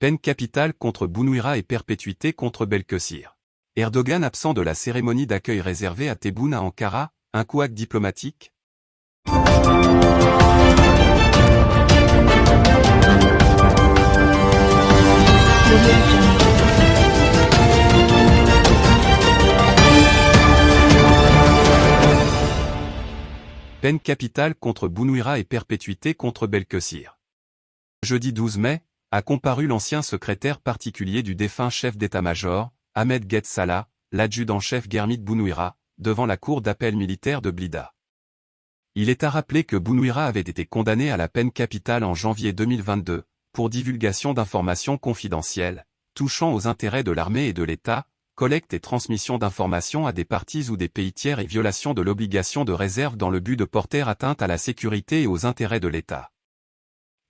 Peine capitale contre Bounouira et perpétuité contre Belkessir. Erdogan absent de la cérémonie d'accueil réservée à Tebboune à Ankara, un couac diplomatique Peine capitale contre Bounouira et perpétuité contre Belkessir. Jeudi 12 mai, a comparu l'ancien secrétaire particulier du défunt chef d'état-major, Ahmed Ghet Salah, l'adjudant-chef Germit Bounouira, devant la cour d'appel militaire de Blida. Il est à rappeler que Bounouira avait été condamné à la peine capitale en janvier 2022, pour divulgation d'informations confidentielles, touchant aux intérêts de l'armée et de l'État, collecte et transmission d'informations à des partis ou des pays tiers et violation de l'obligation de réserve dans le but de porter atteinte à la sécurité et aux intérêts de l'État.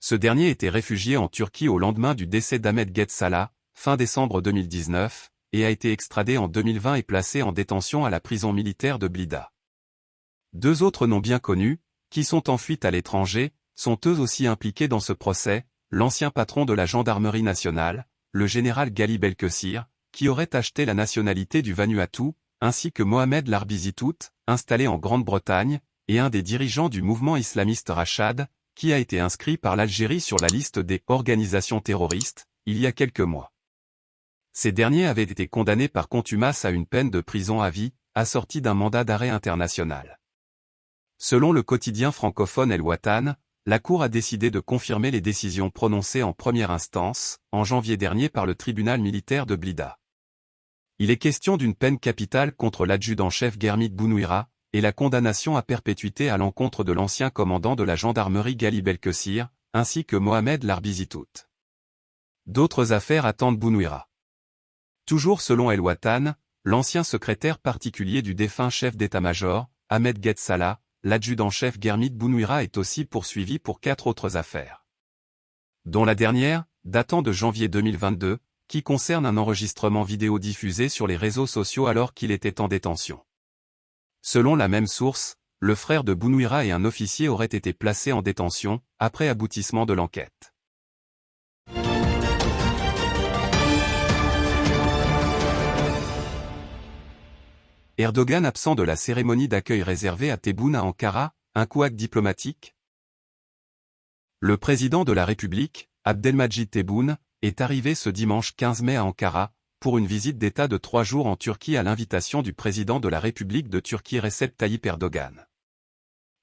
Ce dernier était réfugié en Turquie au lendemain du décès d'Ahmed Ghet Salah, fin décembre 2019, et a été extradé en 2020 et placé en détention à la prison militaire de Blida. Deux autres noms bien connus, qui sont en fuite à l'étranger, sont eux aussi impliqués dans ce procès, l'ancien patron de la gendarmerie nationale, le général Gali Belkessir, qui aurait acheté la nationalité du Vanuatu, ainsi que Mohamed Larbizitout, installé en Grande-Bretagne, et un des dirigeants du mouvement islamiste Rachad, qui a été inscrit par l'Algérie sur la liste des organisations terroristes, il y a quelques mois. Ces derniers avaient été condamnés par contumace à une peine de prison à vie, assortie d'un mandat d'arrêt international. Selon le quotidien francophone El Watan, la Cour a décidé de confirmer les décisions prononcées en première instance, en janvier dernier par le tribunal militaire de Blida. Il est question d'une peine capitale contre l'adjudant-chef Germit Bounouira, et la condamnation à perpétuité à l'encontre de l'ancien commandant de la gendarmerie Gali Belkessir, ainsi que Mohamed Larbizitout. D'autres affaires attendent Bounouira. Toujours selon El Watan, l'ancien secrétaire particulier du défunt chef d'état-major, Ahmed Salah, l'adjudant-chef Germit Bounouira est aussi poursuivi pour quatre autres affaires. Dont la dernière, datant de janvier 2022, qui concerne un enregistrement vidéo diffusé sur les réseaux sociaux alors qu'il était en détention. Selon la même source, le frère de Bounouira et un officier auraient été placés en détention, après aboutissement de l'enquête. Erdogan absent de la cérémonie d'accueil réservée à Tebboune à Ankara, un couac diplomatique? Le président de la République, Abdelmajid Tebboune, est arrivé ce dimanche 15 mai à Ankara, pour une visite d'État de trois jours en Turquie à l'invitation du président de la République de Turquie Recep Tayyip Erdogan.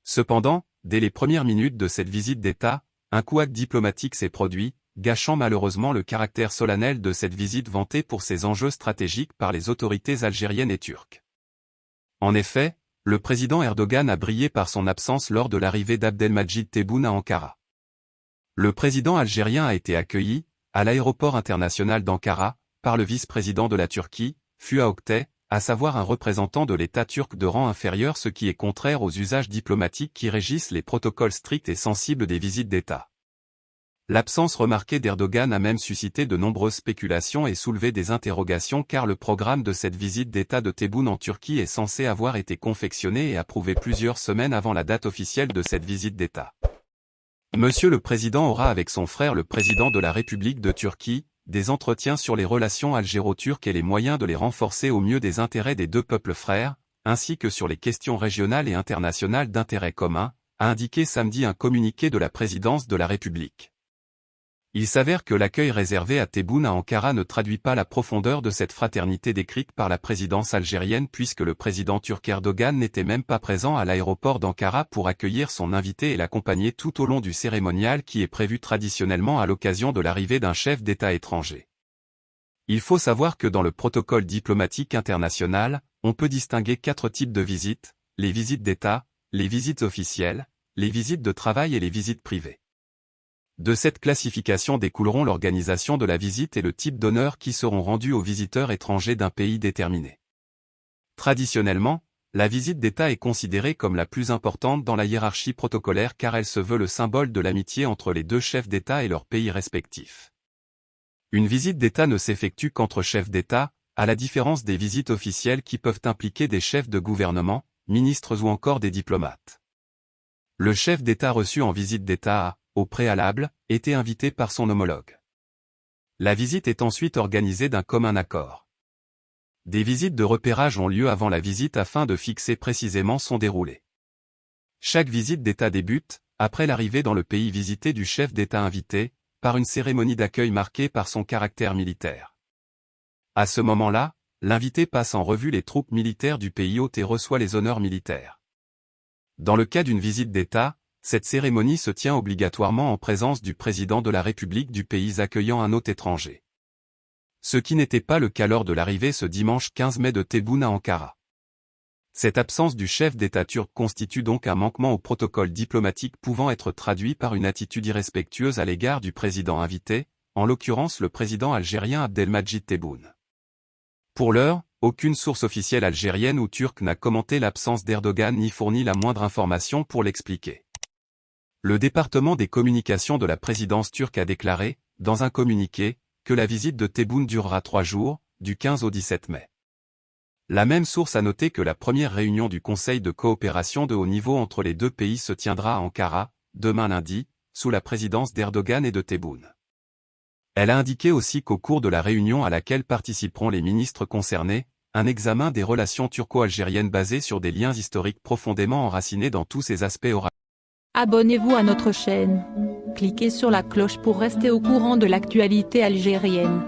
Cependant, dès les premières minutes de cette visite d'État, un couac diplomatique s'est produit, gâchant malheureusement le caractère solennel de cette visite vantée pour ses enjeux stratégiques par les autorités algériennes et turques. En effet, le président Erdogan a brillé par son absence lors de l'arrivée d'Abdelmajid Tebboune à Ankara. Le président algérien a été accueilli, à l'aéroport international d'Ankara, par le vice-président de la Turquie, Fuat Oktay, à savoir un représentant de l'État turc de rang inférieur ce qui est contraire aux usages diplomatiques qui régissent les protocoles stricts et sensibles des visites d'État. L'absence remarquée d'Erdogan a même suscité de nombreuses spéculations et soulevé des interrogations car le programme de cette visite d'État de Tebboune en Turquie est censé avoir été confectionné et approuvé plusieurs semaines avant la date officielle de cette visite d'État. Monsieur le Président aura avec son frère le Président de la République de Turquie, des entretiens sur les relations algéro-turques et les moyens de les renforcer au mieux des intérêts des deux peuples frères, ainsi que sur les questions régionales et internationales d'intérêt commun, a indiqué samedi un communiqué de la Présidence de la République. Il s'avère que l'accueil réservé à Tebboune à Ankara ne traduit pas la profondeur de cette fraternité décrite par la présidence algérienne puisque le président turc Erdogan n'était même pas présent à l'aéroport d'Ankara pour accueillir son invité et l'accompagner tout au long du cérémonial qui est prévu traditionnellement à l'occasion de l'arrivée d'un chef d'État étranger. Il faut savoir que dans le protocole diplomatique international, on peut distinguer quatre types de visites, les visites d'État, les visites officielles, les visites de travail et les visites privées. De cette classification découleront l'organisation de la visite et le type d'honneur qui seront rendus aux visiteurs étrangers d'un pays déterminé. Traditionnellement, la visite d'État est considérée comme la plus importante dans la hiérarchie protocolaire car elle se veut le symbole de l'amitié entre les deux chefs d'État et leurs pays respectifs. Une visite d'État ne s'effectue qu'entre chefs d'État, à la différence des visites officielles qui peuvent impliquer des chefs de gouvernement, ministres ou encore des diplomates. Le chef d'État reçu en visite d'État a, au préalable, était invité par son homologue. La visite est ensuite organisée d'un commun accord. Des visites de repérage ont lieu avant la visite afin de fixer précisément son déroulé. Chaque visite d'État débute, après l'arrivée dans le pays visité du chef d'État invité, par une cérémonie d'accueil marquée par son caractère militaire. À ce moment-là, l'invité passe en revue les troupes militaires du pays hôte et reçoit les honneurs militaires. Dans le cas d'une visite d'État, cette cérémonie se tient obligatoirement en présence du président de la République du pays accueillant un hôte étranger. Ce qui n'était pas le cas lors de l'arrivée ce dimanche 15 mai de Tebboune à Ankara. Cette absence du chef d'État turc constitue donc un manquement au protocole diplomatique pouvant être traduit par une attitude irrespectueuse à l'égard du président invité, en l'occurrence le président algérien Abdelmajid Tebboune. Pour l'heure, aucune source officielle algérienne ou turque n'a commenté l'absence d'Erdogan ni fourni la moindre information pour l'expliquer. Le département des communications de la présidence turque a déclaré, dans un communiqué, que la visite de Tebboune durera trois jours, du 15 au 17 mai. La même source a noté que la première réunion du Conseil de coopération de haut niveau entre les deux pays se tiendra à Ankara, demain lundi, sous la présidence d'Erdogan et de Tebboune. Elle a indiqué aussi qu'au cours de la réunion à laquelle participeront les ministres concernés, un examen des relations turco-algériennes basé sur des liens historiques profondément enracinés dans tous ses aspects aura. Abonnez-vous à notre chaîne. Cliquez sur la cloche pour rester au courant de l'actualité algérienne.